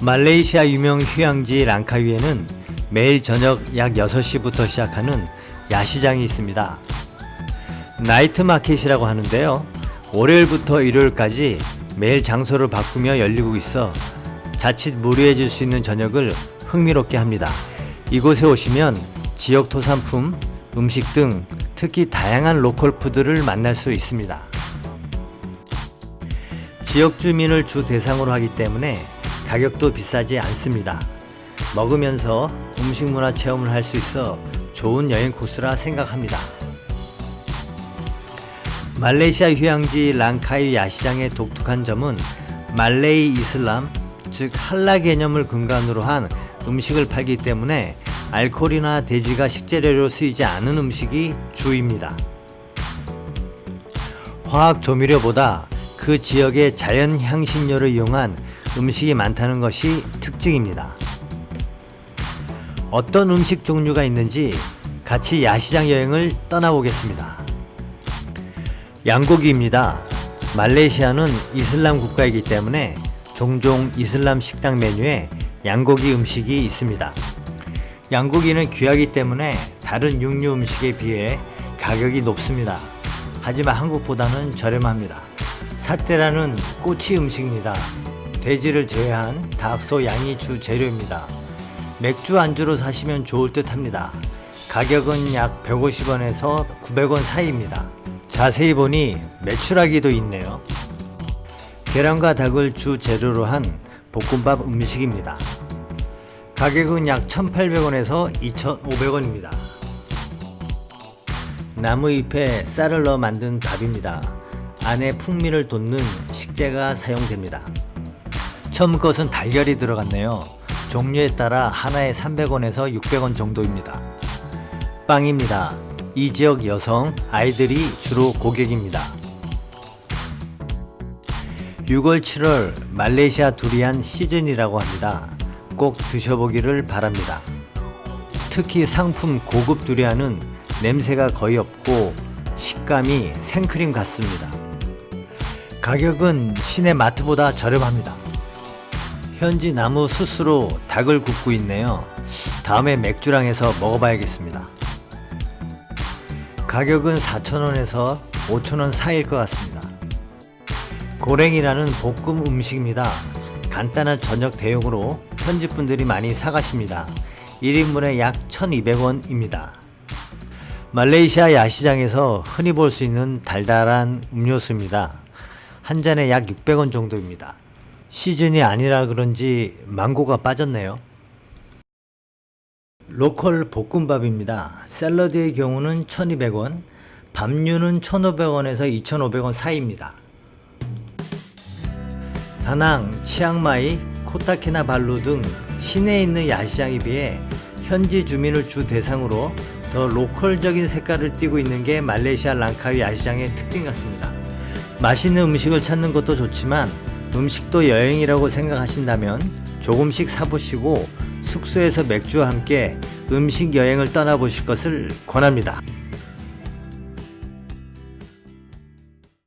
말레이시아 유명 휴양지 랑카위에는 매일 저녁 약 6시부터 시작하는 야시장이 있습니다. night market이라고 하는데요. 월요일부터 일요일까지 매일 장소를 바꾸며 열리고 있어 자칫 무료해질 수 있는 저녁을 흥미롭게 합니다. 이곳에 오시면 지역 토산품, 음식 등 특히 다양한 local food를 만날 수 있습니다. 지역 주민을 주 대상으로 하기 때문에 가격도 비싸지 않습니다. 먹으면서 음식 문화 체험을 할 수 있어 좋은 여행 코스라 생각합니다. 말레이시아 휴양지 랑카이 야시장의 독특한 점은 말레이 이슬람, 즉 할라 개념을 근간으로 한 음식을 팔기 때문에 알코올이나 돼지가 식재료로 쓰이지 않은 음식이 주입니다. 화학 조미료보다 그 지역의 자연 향신료를 이용한 음식이 많다는 것이 특징입니다. 어떤 음식 종류가 있는지 같이 야시장 여행을 떠나보겠습니다. 양고기입니다. 말레이시아는 이슬람 국가이기 때문에 종종 이슬람 식당 메뉴에 양고기 음식이 있습니다. 양고기는 귀하기 때문에 다른 육류 음식에 비해 가격이 높습니다. 하지만 한국보다는 저렴합니다. 사태라는 꼬치 음식입니다. 돼지를 제외한 닭, 소, 양이 주 재료입니다. 맥주 안주로 사시면 좋을 듯 합니다. 가격은 약 150원에서 900원 사이입니다. 자세히 보니 메추라기도 있네요. 계란과 닭을 주 재료로 한 볶음밥 음식입니다. 가격은 약 1,800원에서 2,500원입니다. 나무잎에 쌀을 넣어 만든 밥입니다. 안에 풍미를 돋는 식재가 사용됩니다. 처음 것은 달걀이 들어갔네요. 종류에 따라 하나에 300원에서 600원 정도입니다. 빵입니다. 이 지역 여성, 아이들이 주로 고객입니다. 6월 7월 말레이시아 두리안 시즌이라고 합니다. 꼭 드셔보기를 바랍니다. 특히 상품 고급 두리안은 냄새가 거의 없고 식감이 생크림 같습니다. 가격은 시내 마트보다 저렴합니다. 현지 나무 수스로 닭을 굽고 있네요. 다음에 맥주랑 해서 먹어봐야겠습니다. 가격은 4,000원에서 5,000원 사이일 것 같습니다. 고랭이라는 볶음 음식입니다. 간단한 저녁 대용으로 현지 분들이 많이 사가십니다. 1인분에 약 1200원입니다. 말레이시아 야시장에서 흔히 볼 수 있는 달달한 음료수입니다. 한 잔에 약 600원 정도입니다. 시즌이 아니라 그런지 망고가 빠졌네요. 로컬 볶음밥입니다. 샐러드의 경우는 1200원, 밥류는 1500원에서 2500원 사이입니다. 다낭, 치앙마이, 코타키나발루 등 시내에 있는 야시장에 비해 현지 주민을 주 대상으로 더 로컬적인 색깔을 띠고 있는 게 말레이시아 랑카위 야시장의 특징 같습니다. 맛있는 음식을 찾는 것도 좋지만 음식도 여행이라고 생각하신다면 조금씩 사보시고 숙소에서 맥주와 함께 음식 여행을 떠나보실 것을 권합니다.